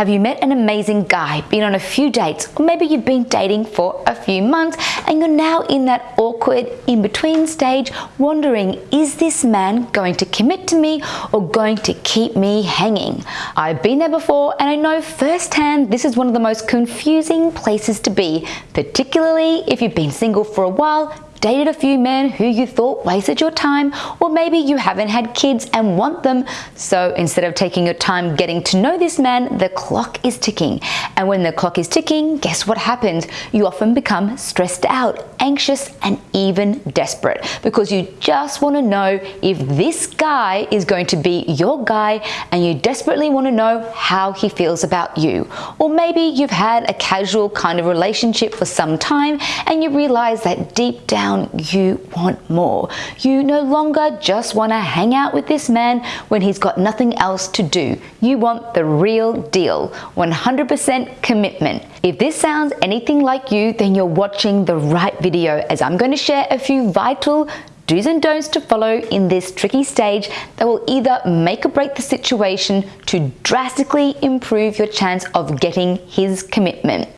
Have you met an amazing guy, been on a few dates, or maybe you've been dating for a few months and you're now in that awkward in-between stage wondering, is this man going to commit to me or going to keep me hanging? I've been there before and I know firsthand this is one of the most confusing places to be, particularly if you've been single for a while dated a few men who you thought wasted your time, or maybe you haven't had kids and want them. So instead of taking your time getting to know this man, the clock is ticking. And when the clock is ticking, guess what happens? You often become stressed out, anxious, and even desperate because you just want to know if this guy is going to be your guy and you desperately want to know how he feels about you. Or maybe you've had a casual kind of relationship for some time and you realize that deep down down, you want more. You no longer just want to hang out with this man when he's got nothing else to do. You want the real deal, 100% commitment. If this sounds anything like you, then you're watching the right video as I'm going to share a few vital do's and don'ts to follow in this tricky stage that will either make or break the situation to drastically improve your chance of getting his commitment.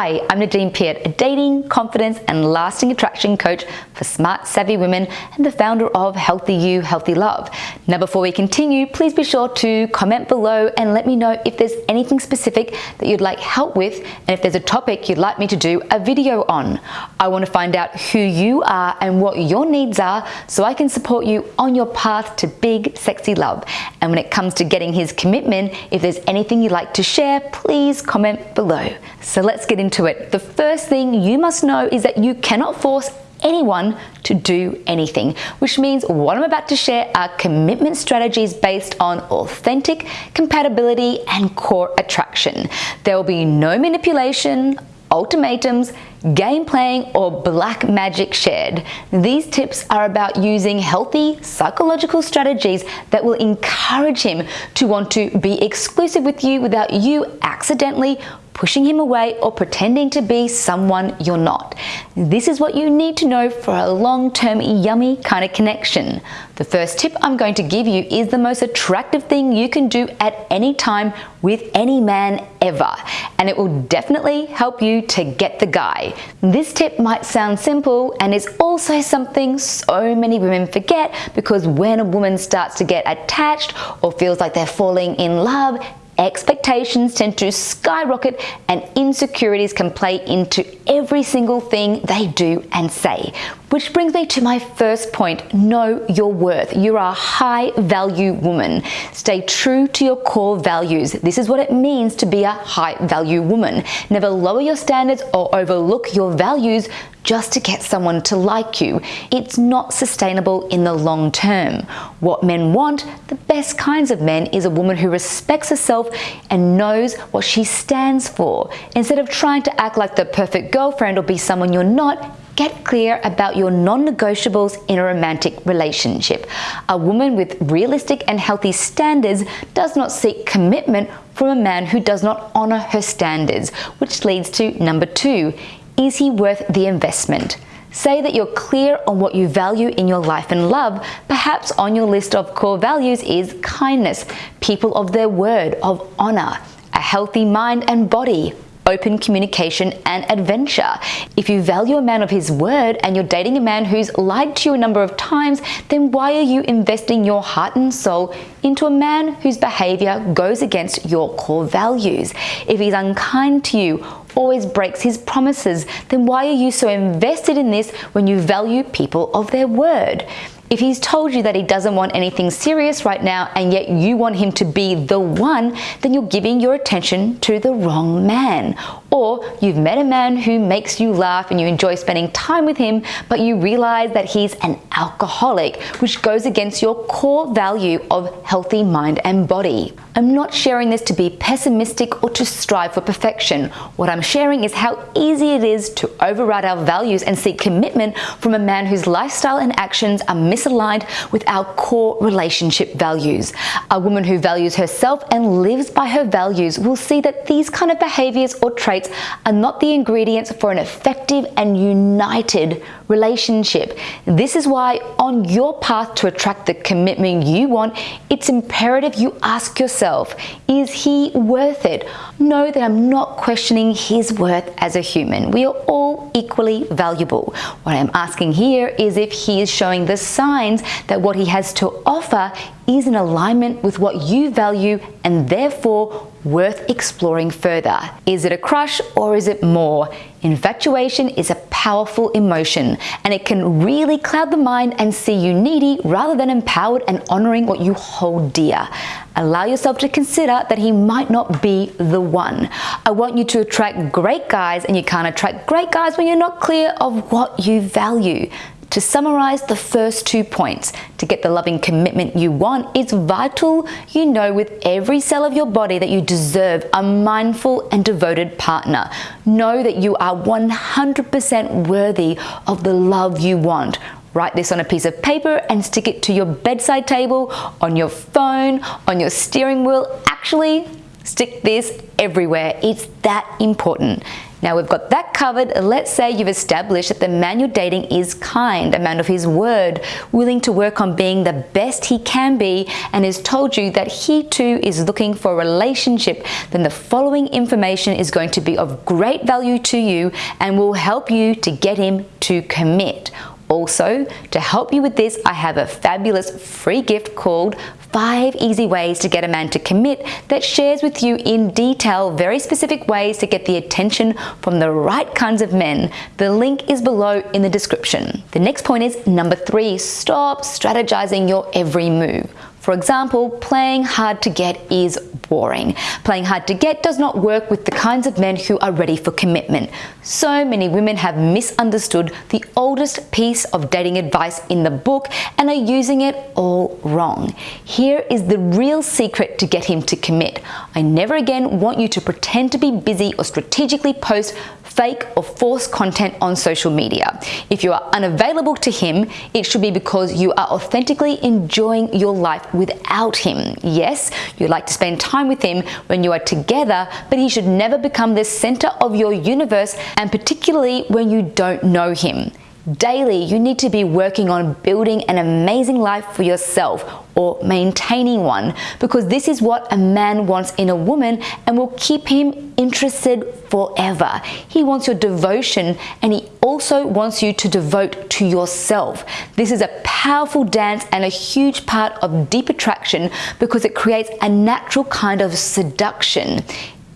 Hi, I'm Nadine Piat, a dating, confidence, and lasting attraction coach for smart, savvy women and the founder of Healthy You, Healthy Love. Now, before we continue, please be sure to comment below and let me know if there's anything specific that you'd like help with and if there's a topic you'd like me to do a video on. I want to find out who you are and what your needs are so I can support you on your path to big, sexy love. And when it comes to getting his commitment, if there's anything you'd like to share, please comment below. So let's get into it. The first thing you must know is that you cannot force anyone to do anything, which means what I'm about to share are commitment strategies based on authentic compatibility and core attraction. There will be no manipulation, ultimatums, game playing, or black magic shared. These tips are about using healthy psychological strategies that will encourage him to want to be exclusive with you without you accidentally pushing him away or pretending to be someone you're not. This is what you need to know for a long-term yummy kind of connection. The first tip I'm going to give you is the most attractive thing you can do at any time with any man ever, and it will definitely help you to get the guy. This tip might sound simple and is also something so many women forget because when a woman starts to get attached or feels like they're falling in love, expectations tend to skyrocket and insecurities can play into every single thing they do and say. Which brings me to my first point, know your worth. You're a high value woman. Stay true to your core values. This is what it means to be a high value woman. Never lower your standards or overlook your values just to get someone to like you. It's not sustainable in the long term. What men want, the best kinds of men, is a woman who respects herself and knows what she stands for. Instead of trying to act like the perfect girlfriend or be someone you're not, get clear about your non-negotiables in a romantic relationship. A woman with realistic and healthy standards does not seek commitment from a man who does not honor her standards, which leads to number two, is he worth the investment? Say that you're clear on what you value in your life and love. Perhaps on your list of core values is kindness, people of their word, of honor, a healthy mind and body, open communication and adventure. If you value a man of his word and you're dating a man who's lied to you a number of times, then why are you investing your heart and soul into a man whose behavior goes against your core values? If he's unkind to you, always breaks his promises, then why are you so invested in this when you value people of their word? If he's told you that he doesn't want anything serious right now and yet you want him to be the one, then you're giving your attention to the wrong man. Or you've met a man who makes you laugh and you enjoy spending time with him, but you realize that he's an alcoholic, which goes against your core value of healthy mind and body. I'm not sharing this to be pessimistic or to strive for perfection. What I'm sharing is how easy it is to override our values and seek commitment from a man whose lifestyle and actions are misaligned with our core relationship values. A woman who values herself and lives by her values will see that these kind of behaviors or traits are not the ingredients for an effective and united relationship. This is why on your path to attract the commitment you want, it's imperative you ask yourself, is he worth it? Know that I'm not questioning his worth as a human. We are all equally valuable. What I'm asking here is if he is showing the signs that what he has to offer is in alignment with what you value and therefore worth exploring further. Is it a crush or is it more? Infatuation is a powerful emotion and it can really cloud the mind and see you needy rather than empowered and honoring what you hold dear. Allow yourself to consider that he might not be the one. I want you to attract great guys and you can't attract great guys when you're not clear of what you value. To summarize the first two points, to get the loving commitment you want, it's vital you know with every cell of your body that you deserve a mindful and devoted partner. Know that you are 100% worthy of the love you want. Write this on a piece of paper and stick it to your bedside table, on your phone, on your steering wheel. Actually, stick this everywhere. It's that important. Now we've got that covered. Let's say you've established that the man you're dating is kind, a man of his word, willing to work on being the best he can be, and has told you that he too is looking for a relationship. Then the following information is going to be of great value to you and will help you to get him to commit. Also, to help you with this, I have a fabulous free gift called five easy ways to get a man to commit that shares with you in detail very specific ways to get the attention from the right kinds of men. The link is below in the description. The next point is number three, stop strategizing your every move. For example, playing hard to get is boring. Playing hard to get does not work with the kinds of men who are ready for commitment. So many women have misunderstood the oldest piece of dating advice in the book and are using it all wrong. Here is the real secret to get him to commit. I never again want you to pretend to be busy or strategically post fake or forced content on social media. If you are unavailable to him, it should be because you are authentically enjoying your life without him. Yes, you like to spend time with him when you are together, but he should never become the center of your universe and particularly when you don't know him. Daily, you need to be working on building an amazing life for yourself or maintaining one because this is what a man wants in a woman and will keep him interested forever. He wants your devotion and he also wants you to devote to yourself. This is a powerful dance and a huge part of deep attraction because it creates a natural kind of seduction.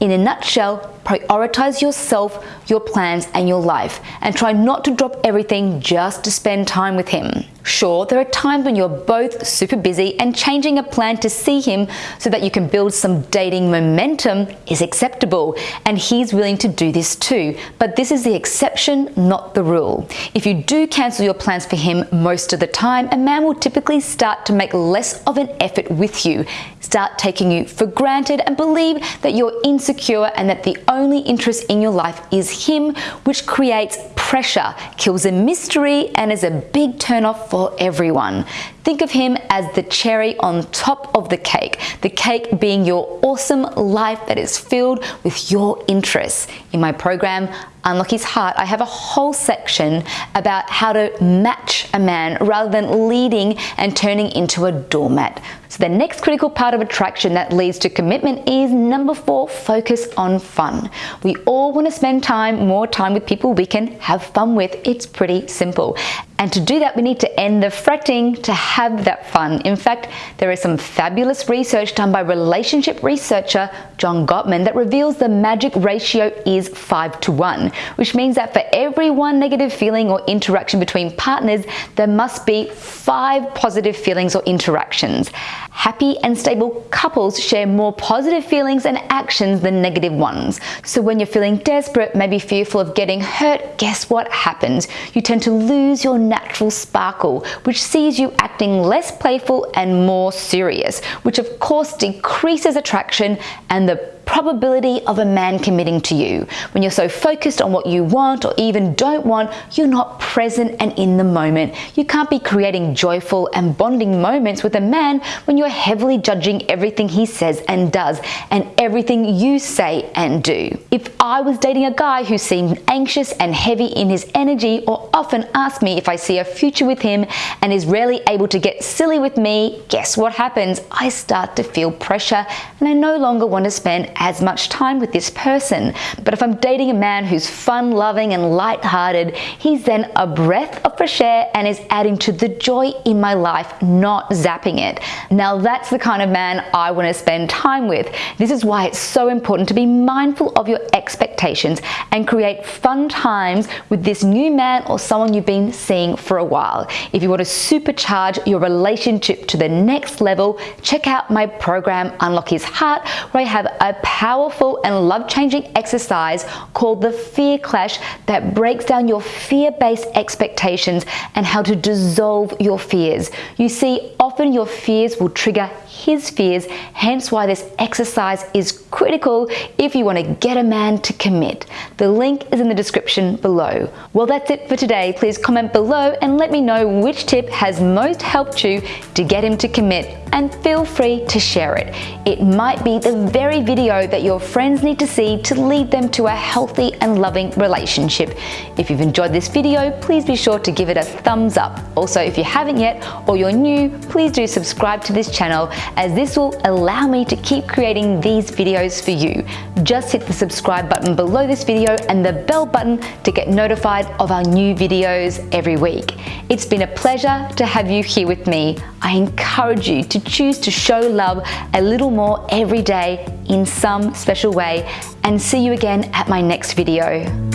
In a nutshell, prioritize yourself, your plans, and your life, and try not to drop everything just to spend time with him. Sure, there are times when you're both super busy and changing a plan to see him so that you can build some dating momentum is acceptable, and he's willing to do this too. But this is the exception, not the rule. If you do cancel your plans for him most of the time, a man will typically start to make less of an effort with you, start taking you for granted, and believe that you're insecure and that the only interest in your life is him, which creates pressure, kills a mystery, and is a big turnoff for everyone. Think of him as the cherry on top of the cake, the cake being your awesome life that is filled with your interests. In my program, Unlock His Heart, I have a whole section about how to match a man rather than leading and turning into a doormat. So the next critical part of attraction that leads to commitment is number four, focus on fun. We all want to spend time, more time with people we can have fun with. It's pretty simple. And to do that, we need to end the fretting to have that fun. In fact, there is some fabulous research done by relationship researcher John Gottman that reveals the magic ratio is 5 to 1, which means that for every one negative feeling or interaction between partners, there must be five positive feelings or interactions. Happy and stable couples share more positive feelings and actions than negative ones. So when you're feeling desperate, maybe fearful of getting hurt, guess what happens? You tend to lose your natural sparkle, which sees you acting less playful and more serious, which of course decreases attraction and the probability of a man committing to you. When you're so focused on what you want or even don't want, you're not present and in the moment. You can't be creating joyful and bonding moments with a man when you're heavily judging everything he says and does and everything you say and do. If I was dating a guy who seemed anxious and heavy in his energy or often asked me if I see a future with him and is rarely able to get silly with me, guess what happens? I start to feel pressure and I no longer want to spend as much time with this person. But if I'm dating a man who's fun loving and light-hearted, he's then a breath of fresh air and is adding to the joy in my life, not zapping it. Now that's the kind of man I want to spend time with. This is why it's so important to be mindful of your expectations and create fun times with this new man or someone you've been seeing for a while. If you want to supercharge your relationship to the next level, check out my program Unlock His Heart where I have a powerful and love-changing exercise called the Fear Clash that breaks down your fear-based expectations and how to dissolve your fears. You see, often your fears will trigger his fears, hence why this exercise is critical if you want to get a man to commit. The link is in the description below. Well, that's it for today. Please comment below and let me know which tip has most helped you to get him to commit and feel free to share it. It might be the very video that your friends need to see to lead them to a healthy and loving relationship. If you've enjoyed this video, please be sure to give it a thumbs up. Also, if you haven't yet or you're new, please do subscribe to this channel as this will allow me to keep creating these videos for you. Just hit the subscribe button below this video and the bell button to get notified of our new videos every week. It's been a pleasure to have you here with me. I encourage you to choose to show love a little more every day in some special way and see you again at my next video.